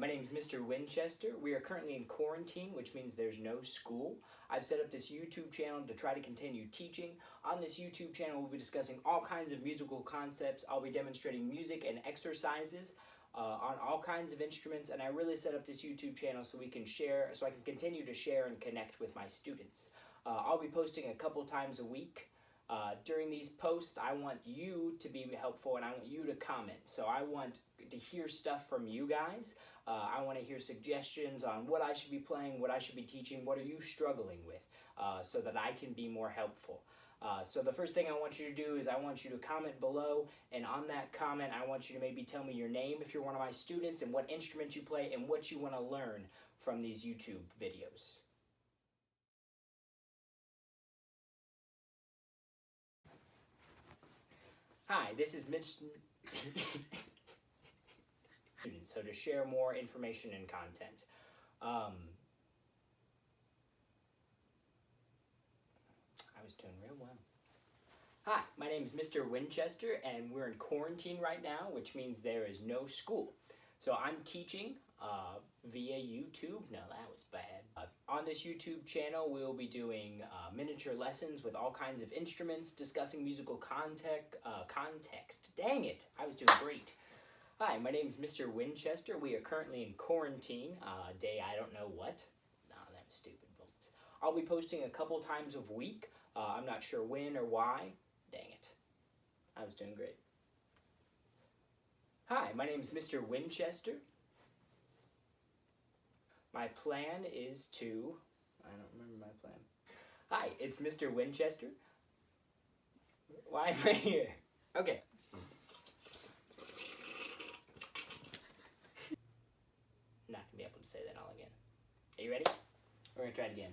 my name is Mr. Winchester. We are currently in quarantine, which means there's no school. I've set up this YouTube channel to try to continue teaching. On this YouTube channel, we'll be discussing all kinds of musical concepts. I'll be demonstrating music and exercises uh, on all kinds of instruments, and I really set up this YouTube channel so we can share, so I can continue to share and connect with my students. Uh, I'll be posting a couple times a week. Uh, during these posts, I want you to be helpful and I want you to comment. So I want to hear stuff from you guys. Uh, I want to hear suggestions on what I should be playing, what I should be teaching, what are you struggling with, uh, so that I can be more helpful. Uh, so the first thing I want you to do is I want you to comment below, and on that comment, I want you to maybe tell me your name if you're one of my students, and what instrument you play, and what you want to learn from these YouTube videos. Hi, this is Mitch. so to share more information and content. Um, I was doing real well. Hi, my name is Mr. Winchester, and we're in quarantine right now, which means there is no school. So I'm teaching uh, via YouTube. No, that was bad. Uh, on this YouTube channel, we'll be doing uh, miniature lessons with all kinds of instruments, discussing musical context. Uh, context. Dang it, I was doing great. Hi, my name is Mr. Winchester. We are currently in quarantine, uh, day I don't know what. Nah, that was stupid. I'll be posting a couple times a week. Uh, I'm not sure when or why. Dang it. I was doing great. Hi, my name is Mr. Winchester. My plan is to... I don't remember my plan. Hi, it's Mr. Winchester. Why am I here? Okay. Not gonna be able to say that all again. Are you ready? We're gonna try it again.